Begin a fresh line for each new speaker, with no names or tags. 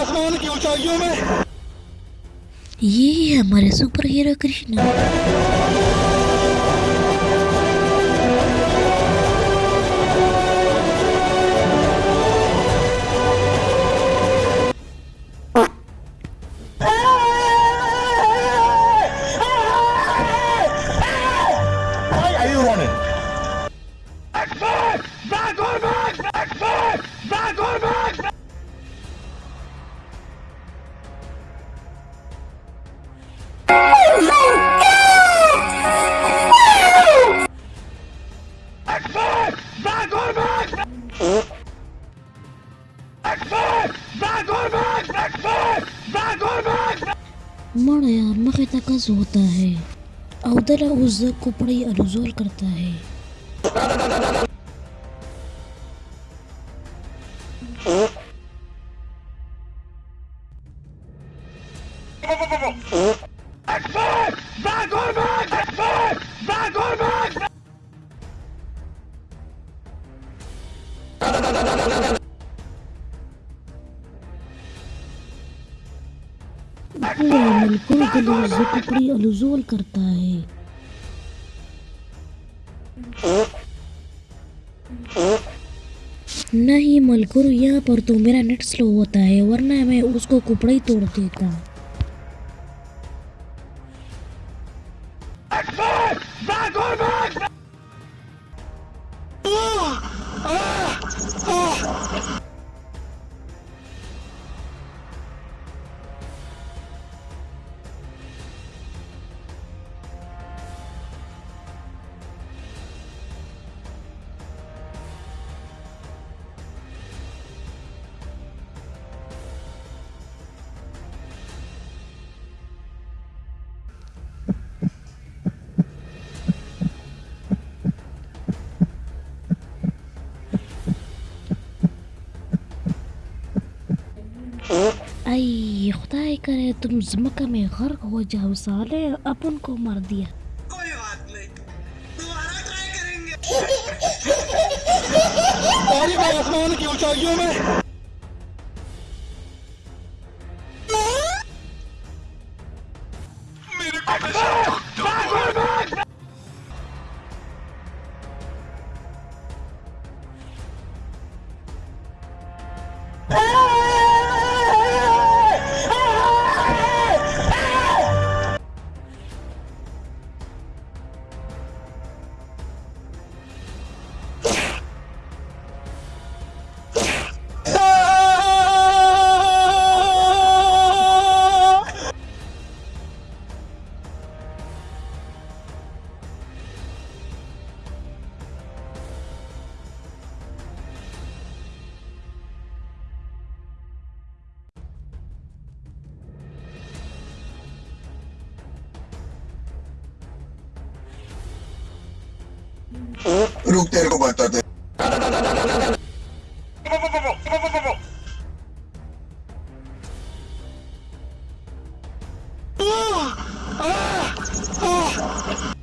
آسمان کی اونچائیوں میں۔
یہ ہے ہمارے سپر ہیرو کرشنا۔ مڑ یار مخی تکز ہوتا ہے؟ اودر عز کپڑی الزول کرتا ہے۔ پورا ملکل دل عز کپڑی الزول کرتا ہے۔ نہیں ملکر یہاں پر تو میرا نیٹ سلو ہوتا ہے ورنہ میں اس کو کپڑا ہی توڑ دیتا۔
Back,
ای خدای کرے تم زمکہ میں غرق ہو جاؤ سالے اپن کو مر دیا۔
کوئی بات نہیں دوبارہ ٹرائی کریں گے۔
تاریخ آسمان کی اونچائیوں میں
룩 데리고
갔다 대. 아! 아! 아!